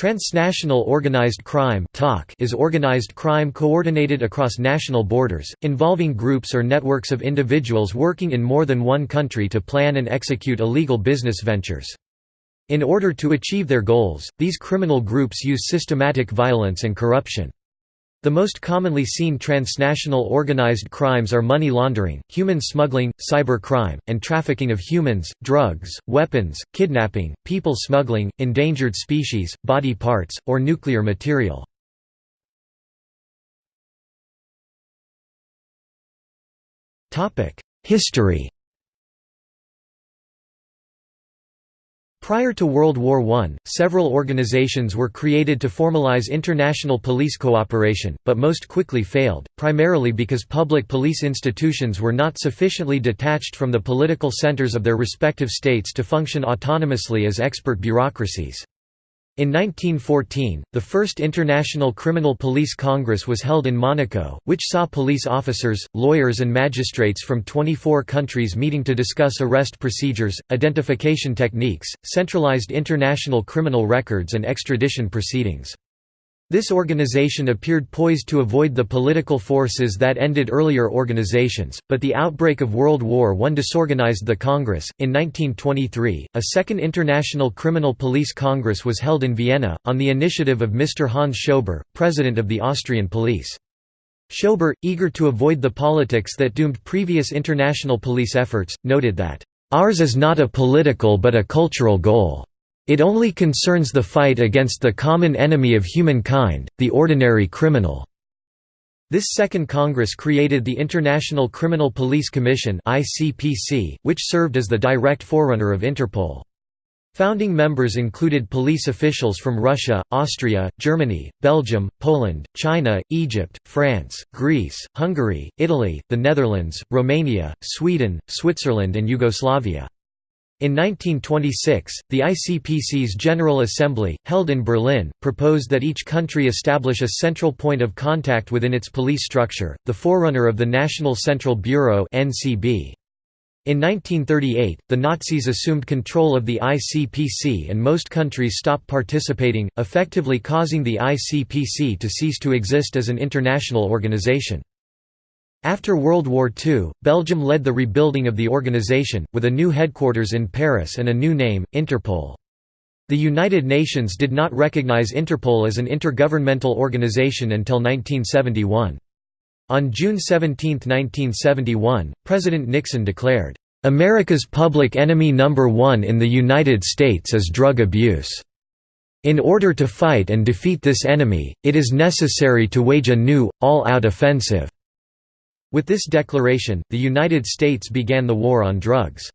Transnational organized crime is organized crime coordinated across national borders, involving groups or networks of individuals working in more than one country to plan and execute illegal business ventures. In order to achieve their goals, these criminal groups use systematic violence and corruption. The most commonly seen transnational organized crimes are money laundering, human smuggling, cyber crime, and trafficking of humans, drugs, weapons, kidnapping, people smuggling, endangered species, body parts, or nuclear material. History Prior to World War I, several organizations were created to formalize international police cooperation, but most quickly failed, primarily because public police institutions were not sufficiently detached from the political centers of their respective states to function autonomously as expert bureaucracies. In 1914, the first International Criminal Police Congress was held in Monaco, which saw police officers, lawyers and magistrates from 24 countries meeting to discuss arrest procedures, identification techniques, centralized international criminal records and extradition proceedings. This organization appeared poised to avoid the political forces that ended earlier organizations, but the outbreak of World War I disorganized the Congress. In 1923, a second International Criminal Police Congress was held in Vienna, on the initiative of Mr. Hans Schober, president of the Austrian police. Schober, eager to avoid the politics that doomed previous international police efforts, noted that, "...ours is not a political but a cultural goal." It only concerns the fight against the common enemy of humankind, the ordinary criminal." This Second Congress created the International Criminal Police Commission which served as the direct forerunner of Interpol. Founding members included police officials from Russia, Austria, Germany, Belgium, Poland, China, Egypt, France, Greece, Hungary, Italy, the Netherlands, Romania, Sweden, Switzerland and Yugoslavia. In 1926, the ICPC's General Assembly, held in Berlin, proposed that each country establish a central point of contact within its police structure, the forerunner of the National Central Bureau (NCB). In 1938, the Nazis assumed control of the ICPC and most countries stopped participating, effectively causing the ICPC to cease to exist as an international organization. After World War II, Belgium led the rebuilding of the organization, with a new headquarters in Paris and a new name, Interpol. The United Nations did not recognize Interpol as an intergovernmental organization until 1971. On June 17, 1971, President Nixon declared, "...America's public enemy number one in the United States is drug abuse. In order to fight and defeat this enemy, it is necessary to wage a new, all-out offensive." With this declaration, the United States began the war on drugs.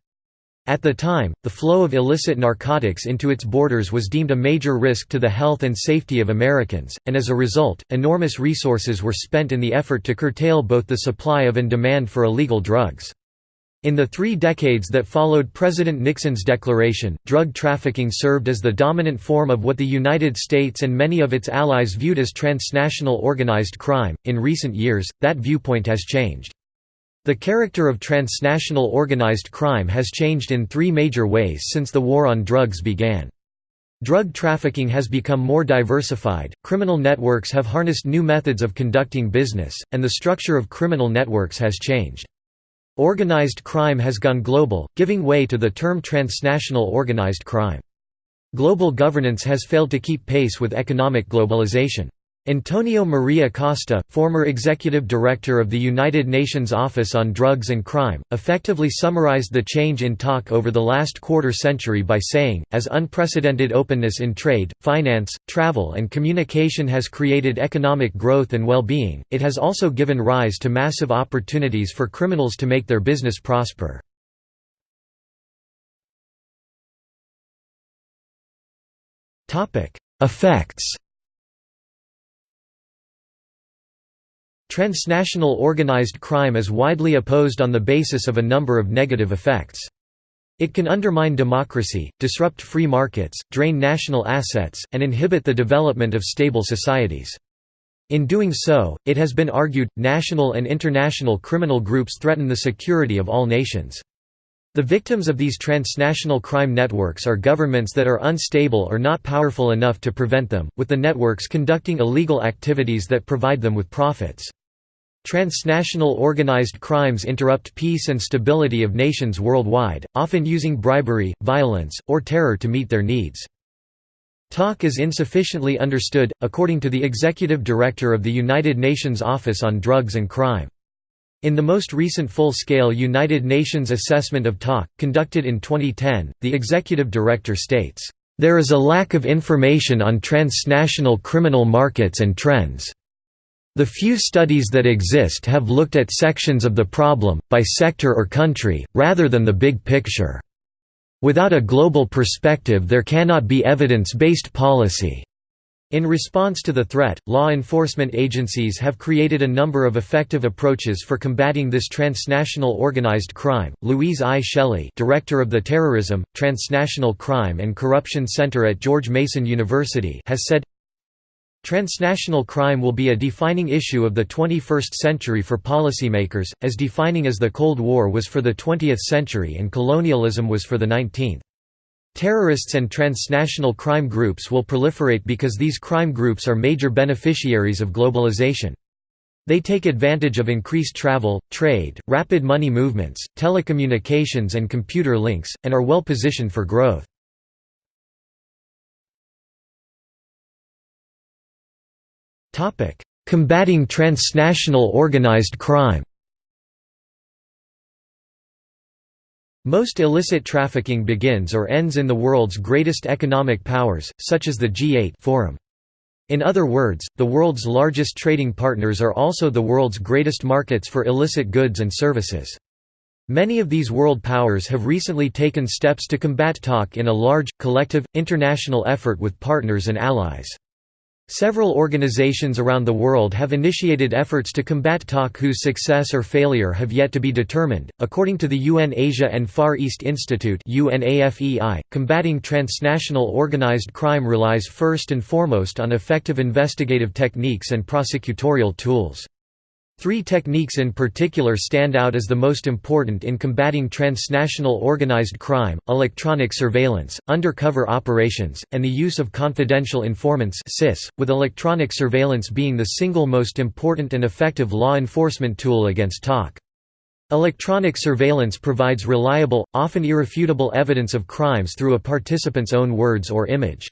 At the time, the flow of illicit narcotics into its borders was deemed a major risk to the health and safety of Americans, and as a result, enormous resources were spent in the effort to curtail both the supply of and demand for illegal drugs. In the three decades that followed President Nixon's declaration, drug trafficking served as the dominant form of what the United States and many of its allies viewed as transnational organized crime. In recent years, that viewpoint has changed. The character of transnational organized crime has changed in three major ways since the war on drugs began. Drug trafficking has become more diversified, criminal networks have harnessed new methods of conducting business, and the structure of criminal networks has changed. Organized crime has gone global, giving way to the term transnational organized crime. Global governance has failed to keep pace with economic globalization. Antonio Maria Costa, former executive director of the United Nations Office on Drugs and Crime, effectively summarized the change in TOC over the last quarter century by saying, as unprecedented openness in trade, finance, travel and communication has created economic growth and well-being, it has also given rise to massive opportunities for criminals to make their business prosper. Effects Transnational organized crime is widely opposed on the basis of a number of negative effects. It can undermine democracy, disrupt free markets, drain national assets, and inhibit the development of stable societies. In doing so, it has been argued, national and international criminal groups threaten the security of all nations. The victims of these transnational crime networks are governments that are unstable or not powerful enough to prevent them, with the networks conducting illegal activities that provide them with profits. Transnational organized crimes interrupt peace and stability of nations worldwide, often using bribery, violence, or terror to meet their needs. TOC is insufficiently understood, according to the Executive Director of the United Nations Office on Drugs and Crime. In the most recent full-scale United Nations assessment of TOC, conducted in 2010, the Executive Director states, "...there is a lack of information on transnational criminal markets and trends." The few studies that exist have looked at sections of the problem, by sector or country, rather than the big picture. Without a global perspective there cannot be evidence-based policy. In response to the threat, law enforcement agencies have created a number of effective approaches for combating this transnational organized crime. Louise I. Shelley, director of the Terrorism, Transnational Crime and Corruption Center at George Mason University, has said, Transnational crime will be a defining issue of the 21st century for policymakers, as defining as the Cold War was for the 20th century and colonialism was for the 19th. Terrorists and transnational crime groups will proliferate because these crime groups are major beneficiaries of globalization. They take advantage of increased travel, trade, rapid money movements, telecommunications and computer links, and are well positioned for growth. Combating transnational organized crime. Most illicit trafficking begins or ends in the world's greatest economic powers, such as the G8 Forum. In other words, the world's largest trading partners are also the world's greatest markets for illicit goods and services. Many of these world powers have recently taken steps to combat TOC in a large, collective, international effort with partners and allies. Several organizations around the world have initiated efforts to combat TOC whose success or failure have yet to be determined. According to the UN Asia and Far East Institute (UNAFEI), combating transnational organized crime relies first and foremost on effective investigative techniques and prosecutorial tools. Three techniques in particular stand out as the most important in combating transnational organized crime, electronic surveillance, undercover operations, and the use of confidential informants with electronic surveillance being the single most important and effective law enforcement tool against TOC. Electronic surveillance provides reliable, often irrefutable evidence of crimes through a participant's own words or image.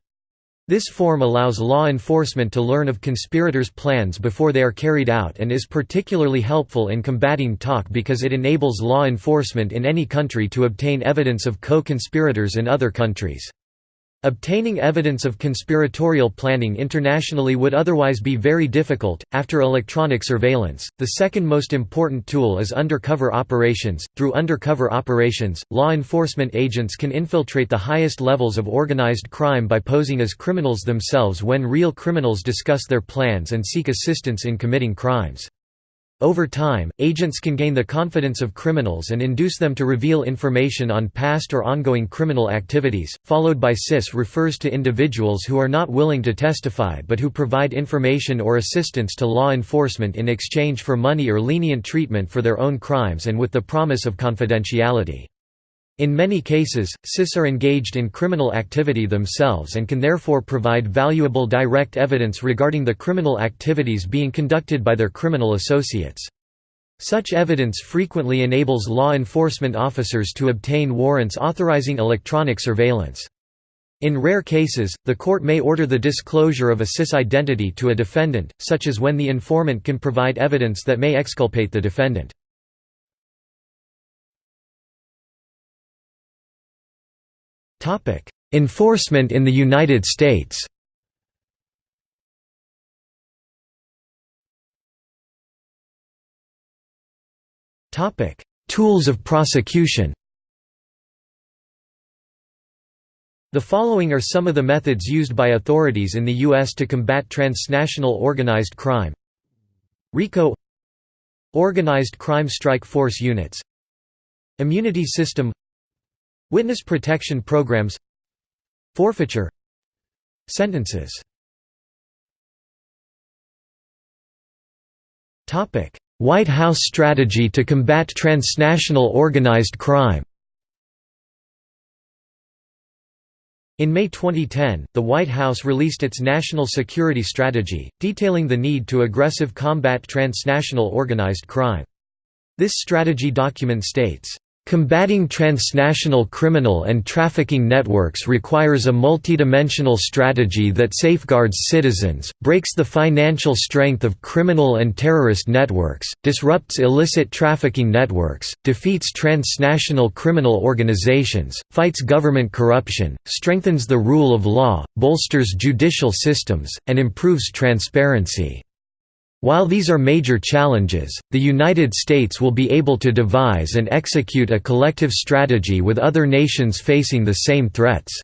This form allows law enforcement to learn of conspirators' plans before they are carried out and is particularly helpful in combating TOC because it enables law enforcement in any country to obtain evidence of co-conspirators in other countries. Obtaining evidence of conspiratorial planning internationally would otherwise be very difficult. After electronic surveillance, the second most important tool is undercover operations. Through undercover operations, law enforcement agents can infiltrate the highest levels of organized crime by posing as criminals themselves when real criminals discuss their plans and seek assistance in committing crimes. Over time, agents can gain the confidence of criminals and induce them to reveal information on past or ongoing criminal activities. Followed by CIS refers to individuals who are not willing to testify but who provide information or assistance to law enforcement in exchange for money or lenient treatment for their own crimes and with the promise of confidentiality. In many cases, CIS are engaged in criminal activity themselves and can therefore provide valuable direct evidence regarding the criminal activities being conducted by their criminal associates. Such evidence frequently enables law enforcement officers to obtain warrants authorizing electronic surveillance. In rare cases, the court may order the disclosure of a CIS identity to a defendant, such as when the informant can provide evidence that may exculpate the defendant. Enforcement in the United States. Tools of prosecution. The following are some of the methods used by authorities in the U.S. to combat transnational organized crime. RICO. Organized Crime Strike Force Units. Immunity System Witness protection programs. Forfeiture. Sentences. White House strategy to combat transnational organized crime. In May 2010, the White House released its National Security Strategy, detailing the need to aggressive combat transnational organized crime. This strategy document states, Combating transnational criminal and trafficking networks requires a multidimensional strategy that safeguards citizens, breaks the financial strength of criminal and terrorist networks, disrupts illicit trafficking networks, defeats transnational criminal organizations, fights government corruption, strengthens the rule of law, bolsters judicial systems, and improves transparency. While these are major challenges, the United States will be able to devise and execute a collective strategy with other nations facing the same threats.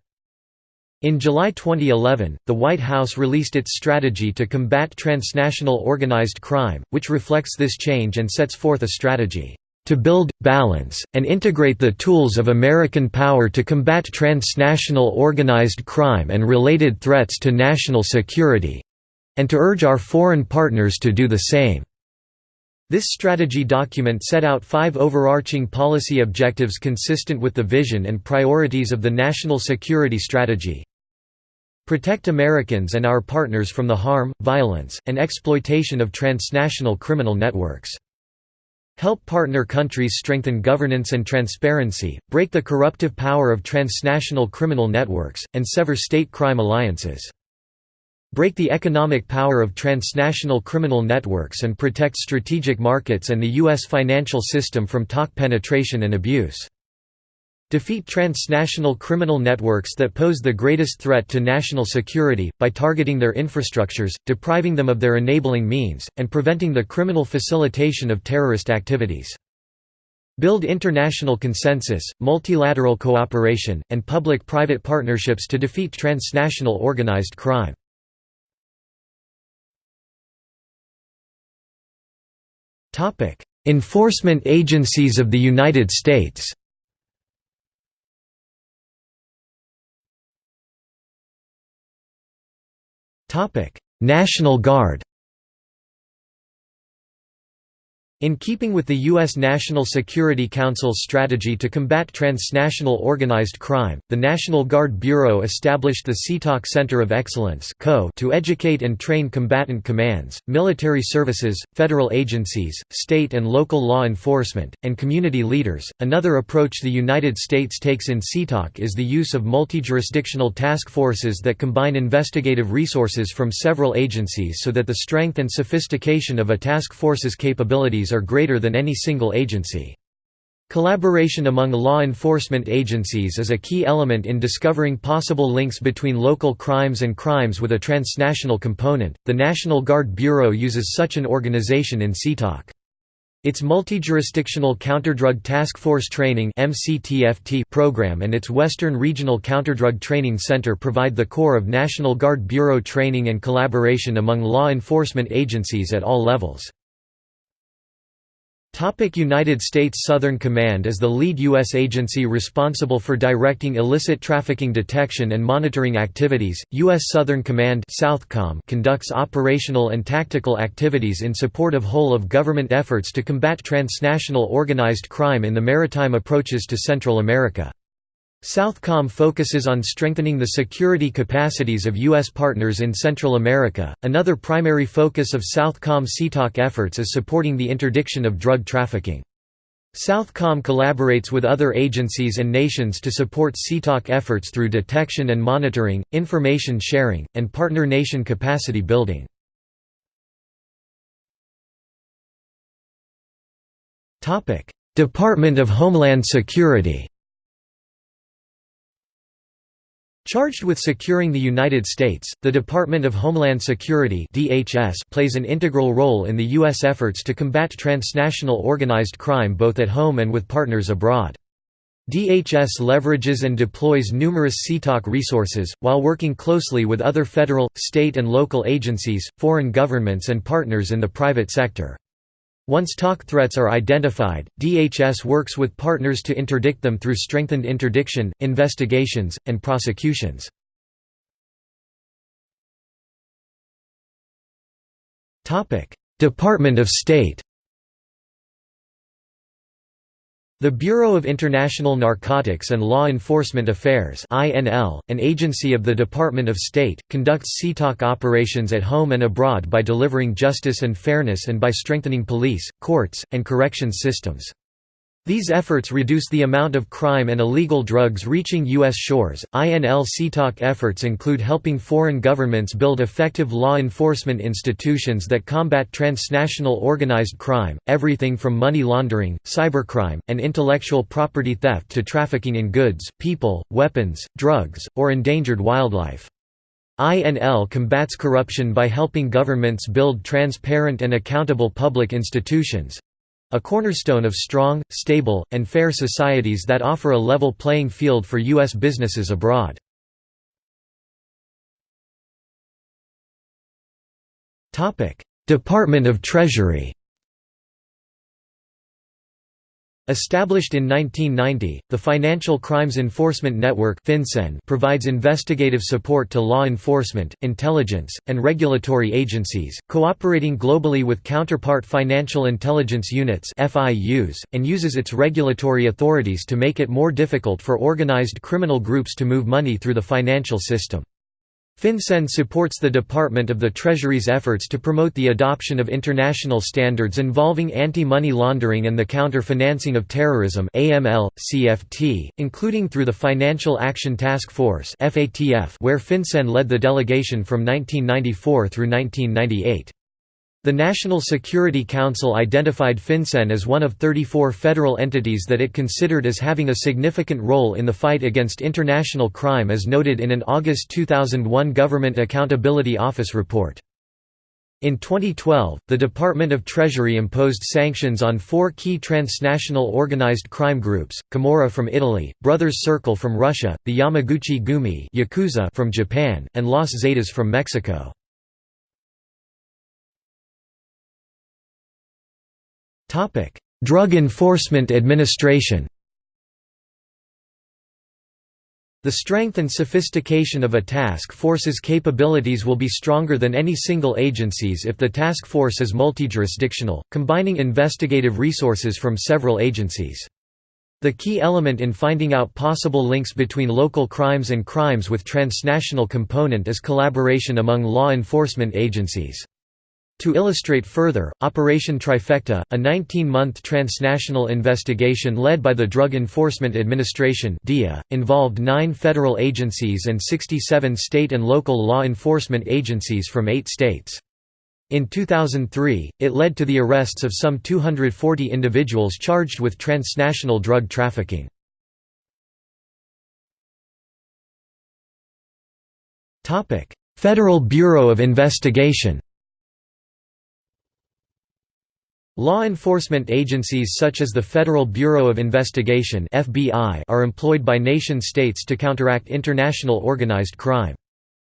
In July 2011, the White House released its strategy to combat transnational organized crime, which reflects this change and sets forth a strategy to build, balance, and integrate the tools of American power to combat transnational organized crime and related threats to national security, and to urge our foreign partners to do the same. This strategy document set out five overarching policy objectives consistent with the vision and priorities of the National Security Strategy. Protect Americans and our partners from the harm, violence, and exploitation of transnational criminal networks. Help partner countries strengthen governance and transparency, break the corruptive power of transnational criminal networks, and sever state crime alliances break the economic power of transnational criminal networks and protect strategic markets and the U.S. financial system from TOC penetration and abuse. Defeat transnational criminal networks that pose the greatest threat to national security, by targeting their infrastructures, depriving them of their enabling means, and preventing the criminal facilitation of terrorist activities. Build international consensus, multilateral cooperation, and public-private partnerships to defeat transnational organized crime. Enforcement agencies of the United States. National Guard. In keeping with the U.S. National Security Council's strategy to combat transnational organized crime, the National Guard Bureau established the CTOC Center of Excellence to educate and train combatant commands, military services, federal agencies, state and local law enforcement, and community leaders. Another approach the United States takes in CTOC is the use of multi-jurisdictional task forces that combine investigative resources from several agencies so that the strength and sophistication of a task force's capabilities are greater than any single agency. Collaboration among law enforcement agencies is a key element in discovering possible links between local crimes and crimes with a transnational component. The National Guard Bureau uses such an organization in CTOC. Its Multi-Jurisdictional Counterdrug Task Force Training program and its Western Regional Counterdrug Training Center provide the core of National Guard Bureau training and collaboration among law enforcement agencies at all levels. Topic United States Southern Command is the lead U.S. agency responsible for directing illicit trafficking detection and monitoring activities. U.S. Southern Command Southcom conducts operational and tactical activities in support of whole of government efforts to combat transnational organized crime in the maritime approaches to Central America. Southcom focuses on strengthening the security capacities of U.S. partners in Central America. Another primary focus of Southcom CTOC efforts is supporting the interdiction of drug trafficking. Southcom collaborates with other agencies and nations to support CTOC efforts through detection and monitoring, information sharing, and partner nation capacity building. Department of Homeland Security Charged with securing the United States, the Department of Homeland Security (DHS) plays an integral role in the US efforts to combat transnational organized crime both at home and with partners abroad. DHS leverages and deploys numerous CTOC resources, while working closely with other federal, state and local agencies, foreign governments and partners in the private sector. Once TOC threats are identified, DHS works with partners to interdict them through strengthened interdiction, investigations, and prosecutions. Department of State The Bureau of International Narcotics and Law Enforcement Affairs an agency of the Department of State, conducts CTOC operations at home and abroad by delivering justice and fairness and by strengthening police, courts, and corrections systems. These efforts reduce the amount of crime and illegal drugs reaching U.S. shores. INL CTOC efforts include helping foreign governments build effective law enforcement institutions that combat transnational organized crime, everything from money laundering, cybercrime, and intellectual property theft to trafficking in goods, people, weapons, drugs, or endangered wildlife. INL combats corruption by helping governments build transparent and accountable public institutions, a cornerstone of strong, stable, and fair societies that offer a level playing field for U.S. businesses abroad. Department of Treasury Established in 1990, the Financial Crimes Enforcement Network provides investigative support to law enforcement, intelligence, and regulatory agencies, cooperating globally with counterpart financial intelligence units and uses its regulatory authorities to make it more difficult for organized criminal groups to move money through the financial system. FinCEN supports the Department of the Treasury's efforts to promote the adoption of international standards involving anti-money laundering and the counter-financing of terrorism AML, CFT, including through the Financial Action Task Force where FinCEN led the delegation from 1994 through 1998. The National Security Council identified FinCEN as one of 34 federal entities that it considered as having a significant role in the fight against international crime as noted in an August 2001 Government Accountability Office report. In 2012, the Department of Treasury imposed sanctions on four key transnational organized crime groups, Camorra from Italy, Brothers Circle from Russia, the Yamaguchi Gumi Yakuza from Japan, and Los Zetas from Mexico. Topic: Drug Enforcement Administration. The strength and sophistication of a task force's capabilities will be stronger than any single agency's if the task force is multi-jurisdictional, combining investigative resources from several agencies. The key element in finding out possible links between local crimes and crimes with transnational component is collaboration among law enforcement agencies. To illustrate further, Operation Trifecta, a 19-month transnational investigation led by the Drug Enforcement Administration involved nine federal agencies and 67 state and local law enforcement agencies from eight states. In 2003, it led to the arrests of some 240 individuals charged with transnational drug trafficking. Federal Bureau of Investigation Law enforcement agencies such as the Federal Bureau of Investigation (FBI) are employed by nation-states to counteract international organized crime.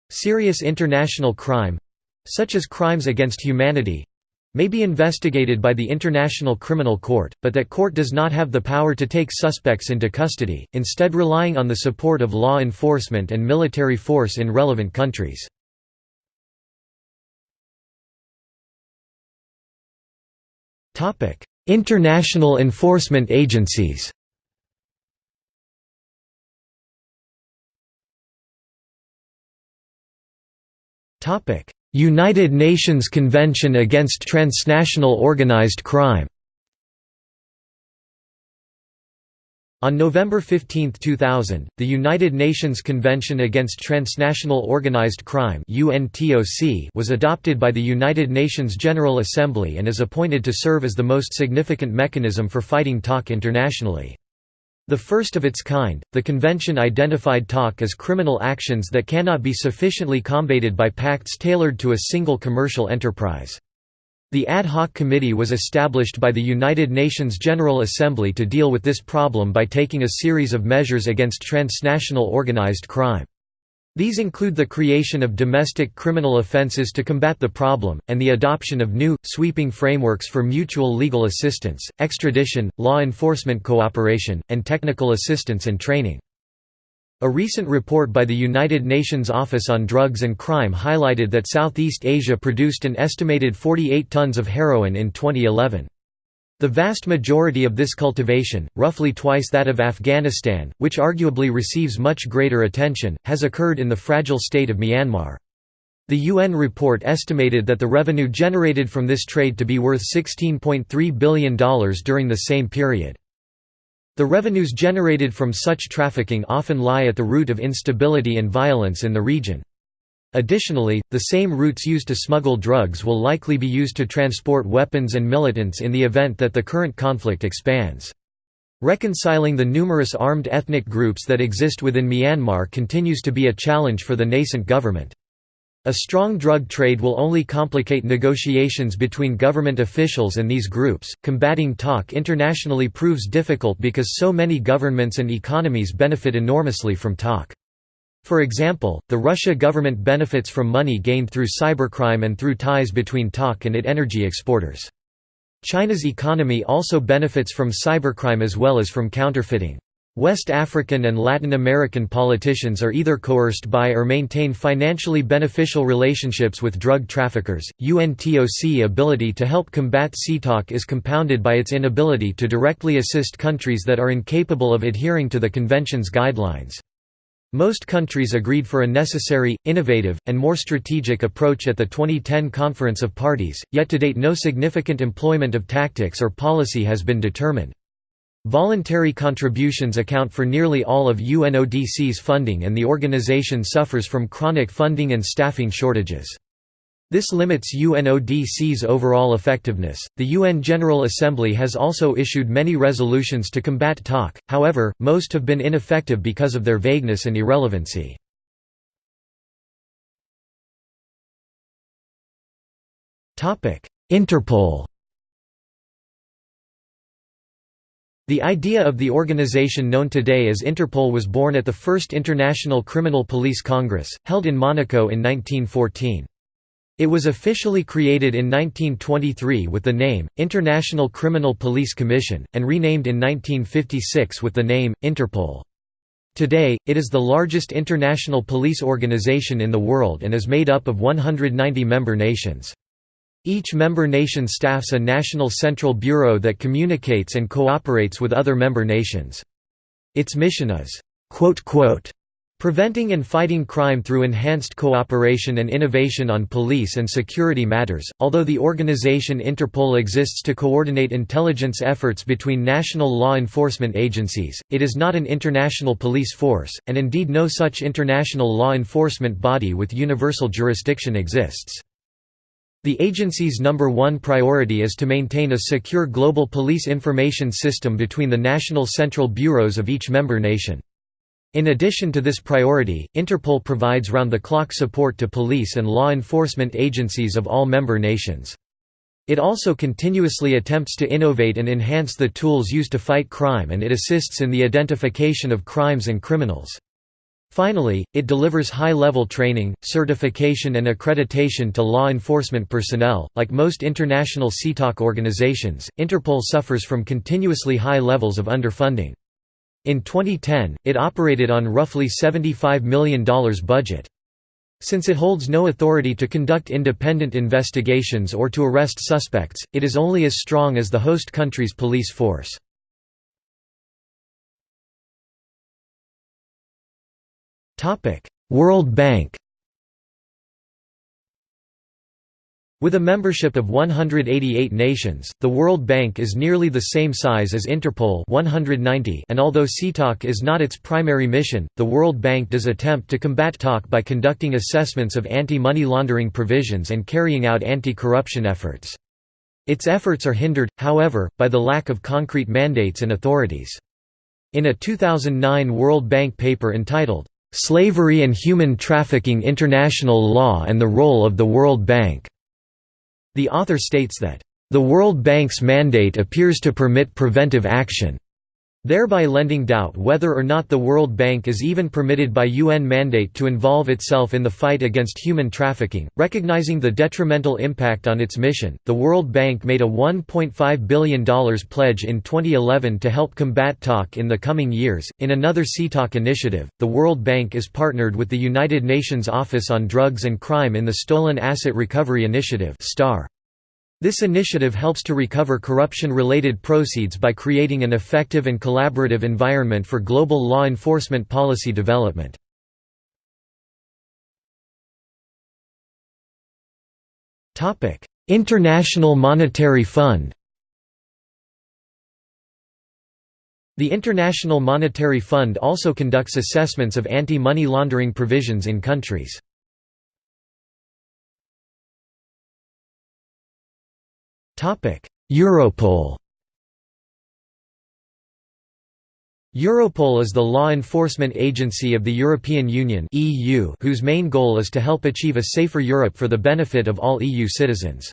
Serious international crime such as crimes against humanity may be investigated by the International Criminal Court, but that court does not have the power to take suspects into custody, instead relying on the support of law enforcement and military force in relevant countries. International enforcement agencies. Topic: United Nations Convention Against Transnational Organized Crime On November 15, 2000, the United Nations Convention Against Transnational Organized Crime was adopted by the United Nations General Assembly and is appointed to serve as the most significant mechanism for fighting TOC internationally. The first of its kind, the convention identified TOC as criminal actions that cannot be sufficiently combated by pacts tailored to a single commercial enterprise. The ad hoc committee was established by the United Nations General Assembly to deal with this problem by taking a series of measures against transnational organized crime. These include the creation of domestic criminal offences to combat the problem, and the adoption of new, sweeping frameworks for mutual legal assistance, extradition, law enforcement cooperation, and technical assistance and training. A recent report by the United Nations Office on Drugs and Crime highlighted that Southeast Asia produced an estimated 48 tons of heroin in 2011. The vast majority of this cultivation, roughly twice that of Afghanistan, which arguably receives much greater attention, has occurred in the fragile state of Myanmar. The UN report estimated that the revenue generated from this trade to be worth $16.3 billion during the same period. The revenues generated from such trafficking often lie at the root of instability and violence in the region. Additionally, the same routes used to smuggle drugs will likely be used to transport weapons and militants in the event that the current conflict expands. Reconciling the numerous armed ethnic groups that exist within Myanmar continues to be a challenge for the nascent government. A strong drug trade will only complicate negotiations between government officials and these groups. Combating TOC internationally proves difficult because so many governments and economies benefit enormously from TOC. For example, the Russia government benefits from money gained through cybercrime and through ties between TOC and it energy exporters. China's economy also benefits from cybercrime as well as from counterfeiting. West African and Latin American politicians are either coerced by or maintain financially beneficial relationships with drug traffickers. UNTOC ability to help combat CTOC is compounded by its inability to directly assist countries that are incapable of adhering to the convention's guidelines. Most countries agreed for a necessary, innovative, and more strategic approach at the 2010 Conference of Parties, yet to date no significant employment of tactics or policy has been determined. Voluntary contributions account for nearly all of UNODC's funding and the organization suffers from chronic funding and staffing shortages. This limits UNODC's overall effectiveness. The UN General Assembly has also issued many resolutions to combat TOC, however, most have been ineffective because of their vagueness and irrelevancy. Interpol The idea of the organization known today as Interpol was born at the First International Criminal Police Congress, held in Monaco in 1914. It was officially created in 1923 with the name, International Criminal Police Commission, and renamed in 1956 with the name, Interpol. Today, it is the largest international police organization in the world and is made up of 190 member nations. Each member nation staffs a national central bureau that communicates and cooperates with other member nations. Its mission is, Preventing and fighting crime through enhanced cooperation and innovation on police and security matters. Although the organization Interpol exists to coordinate intelligence efforts between national law enforcement agencies, it is not an international police force, and indeed no such international law enforcement body with universal jurisdiction exists. The agency's number one priority is to maintain a secure global police information system between the national central bureaus of each member nation. In addition to this priority, Interpol provides round-the-clock support to police and law enforcement agencies of all member nations. It also continuously attempts to innovate and enhance the tools used to fight crime and it assists in the identification of crimes and criminals. Finally, it delivers high-level training, certification and accreditation to law enforcement personnel. Like most international CTOC organizations, Interpol suffers from continuously high levels of underfunding. In 2010, it operated on roughly $75 million budget. Since it holds no authority to conduct independent investigations or to arrest suspects, it is only as strong as the host country's police force. World Bank With a membership of 188 nations, the World Bank is nearly the same size as Interpol 190 and although CTOC is not its primary mission, the World Bank does attempt to combat TOC by conducting assessments of anti-money laundering provisions and carrying out anti-corruption efforts. Its efforts are hindered, however, by the lack of concrete mandates and authorities. In a 2009 World Bank paper entitled, "'Slavery and Human Trafficking International Law and the Role of the World Bank' The author states that, "...the World Bank's mandate appears to permit preventive action." Thereby lending doubt whether or not the World Bank is even permitted by UN mandate to involve itself in the fight against human trafficking. Recognizing the detrimental impact on its mission, the World Bank made a $1.5 billion pledge in 2011 to help combat TOC in the coming years. In another CTOC initiative, the World Bank is partnered with the United Nations Office on Drugs and Crime in the Stolen Asset Recovery Initiative. STAR. This initiative helps to recover corruption-related proceeds by creating an effective and collaborative environment for global law enforcement policy development. International Monetary Fund The International Monetary Fund also conducts assessments of anti-money laundering provisions in countries. Europol Europol is the law enforcement agency of the European Union whose main goal is to help achieve a safer Europe for the benefit of all EU citizens.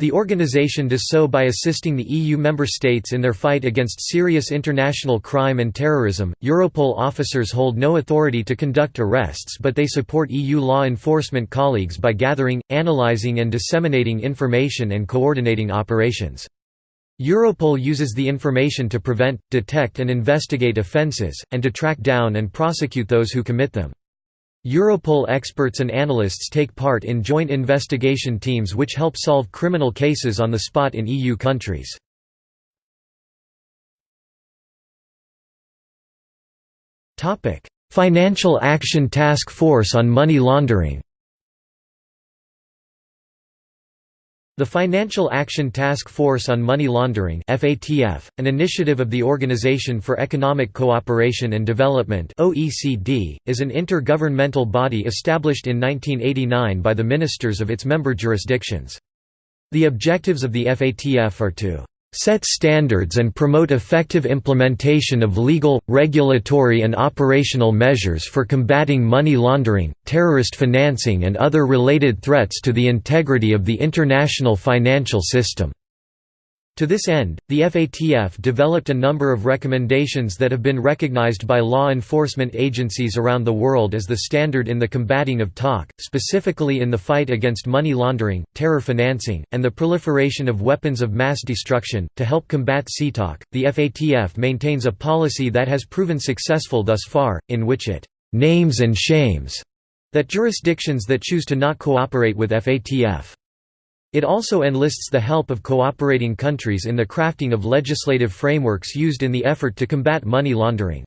The organization does so by assisting the EU member states in their fight against serious international crime and terrorism. Europol officers hold no authority to conduct arrests, but they support EU law enforcement colleagues by gathering, analyzing, and disseminating information and coordinating operations. Europol uses the information to prevent, detect, and investigate offences, and to track down and prosecute those who commit them. Europol experts and analysts take part in joint investigation teams which help solve criminal cases on the spot in EU countries. Financial Action Task Force on Money Laundering The Financial Action Task Force on Money Laundering FATF, an initiative of the Organization for Economic Cooperation and Development OECD, is an intergovernmental body established in 1989 by the ministers of its member jurisdictions. The objectives of the FATF are to set standards and promote effective implementation of legal, regulatory and operational measures for combating money laundering, terrorist financing and other related threats to the integrity of the international financial system. To this end, the FATF developed a number of recommendations that have been recognized by law enforcement agencies around the world as the standard in the combating of TOC, specifically in the fight against money laundering, terror financing, and the proliferation of weapons of mass destruction. To help combat CTOC, the FATF maintains a policy that has proven successful thus far, in which it names and shames that jurisdictions that choose to not cooperate with FATF. It also enlists the help of cooperating countries in the crafting of legislative frameworks used in the effort to combat money laundering.